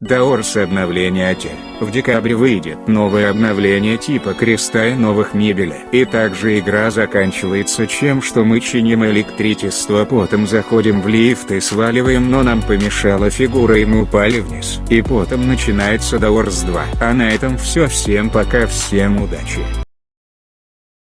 Даорс обновление отель. В декабре выйдет новое обновление типа креста и новых мебели. И также игра заканчивается чем что мы чиним электричество потом заходим в лифт и сваливаем но нам помешала фигура и мы упали вниз. И потом начинается Даорс 2. А на этом все всем пока всем удачи.